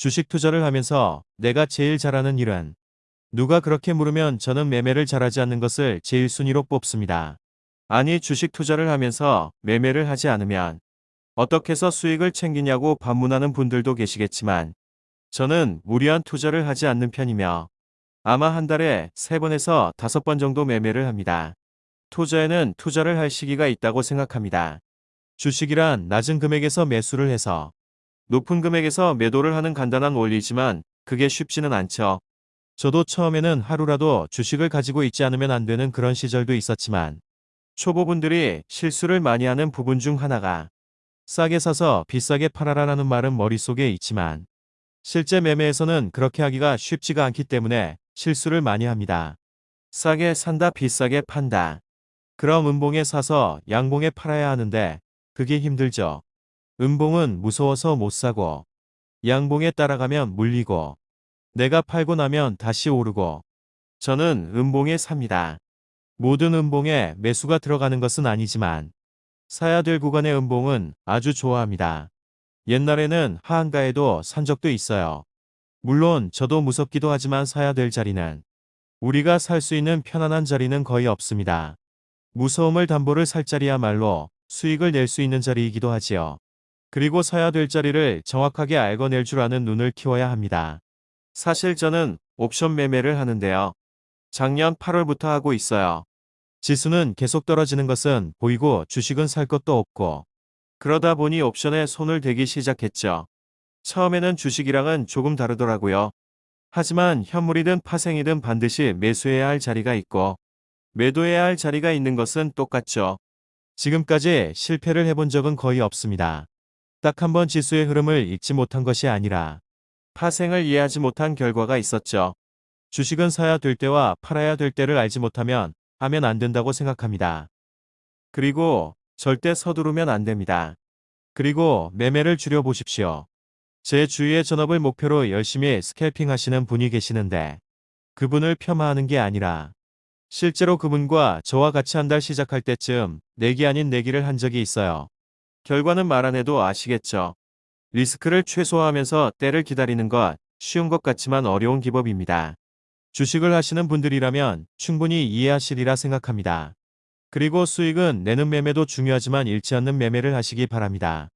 주식 투자를 하면서 내가 제일 잘하는 일은 누가 그렇게 물으면 저는 매매를 잘하지 않는 것을 제일 순위로 뽑습니다. 아니 주식 투자를 하면서 매매를 하지 않으면 어떻게 해서 수익을 챙기냐고 반문하는 분들도 계시겠지만 저는 무리한 투자를 하지 않는 편이며 아마 한 달에 3번에서 5번 정도 매매를 합니다. 투자에는 투자를 할 시기가 있다고 생각합니다. 주식이란 낮은 금액에서 매수를 해서 높은 금액에서 매도를 하는 간단한 원리지만 그게 쉽지는 않죠. 저도 처음에는 하루라도 주식을 가지고 있지 않으면 안 되는 그런 시절도 있었지만 초보분들이 실수를 많이 하는 부분 중 하나가 싸게 사서 비싸게 팔아라라는 말은 머릿속에 있지만 실제 매매에서는 그렇게 하기가 쉽지가 않기 때문에 실수를 많이 합니다. 싸게 산다 비싸게 판다. 그럼 음봉에 사서 양봉에 팔아야 하는데 그게 힘들죠. 음봉은 무서워서 못 사고 양봉에 따라가면 물리고 내가 팔고 나면 다시 오르고 저는 음봉에 삽니다. 모든 음봉에 매수가 들어가는 것은 아니지만 사야 될 구간의 음봉은 아주 좋아합니다. 옛날에는 하한가에도 산 적도 있어요. 물론 저도 무섭기도 하지만 사야 될 자리는 우리가 살 수 있는 편안한 자리는 거의 없습니다. 무서움을 담보를 살 자리야말로 수익을 낼 수 있는 자리이기도 하지요. 그리고 사야 될 자리를 정확하게 알고 낼줄 아는 눈을 키워야 합니다. 사실 저는 옵션 매매를 하는데요. 작년 8월부터 하고 있어요. 지수는 계속 떨어지는 것은 보이고 주식은 살 것도 없고 그러다 보니 옵션에 손을 대기 시작했죠. 처음에는 주식이랑은 조금 다르더라고요. 하지만 현물이든 파생이든 반드시 매수해야 할 자리가 있고 매도해야 할 자리가 있는 것은 똑같죠. 지금까지 실패를 해본 적은 거의 없습니다. 딱 한 번 지수의 흐름을 읽지 못한 것이 아니라 파생을 이해하지 못한 결과가 있었죠. 주식은 사야 될 때와 팔아야 될 때를 알지 못하면 하면 안 된다고 생각합니다. 그리고 절대 서두르면 안 됩니다. 그리고 매매를 줄여보십시오. 제 주위의 전업을 목표로 열심히 스캘핑 하시는 분이 계시는데 그분을 폄하하는 게 아니라 실제로 그분과 저와 같이 한 달 시작할 때쯤 내기 아닌 내기를 한 적이 있어요. 결과는 말 안 해도 아시겠죠. 리스크를 최소화하면서 때를 기다리는 것 쉬운 것 같지만 어려운 기법입니다. 주식을 하시는 분들이라면 충분히 이해하시리라 생각합니다. 그리고 수익은 내는 매매도 중요하지만 잃지 않는 매매를 하시기 바랍니다.